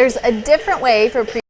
There's a different way for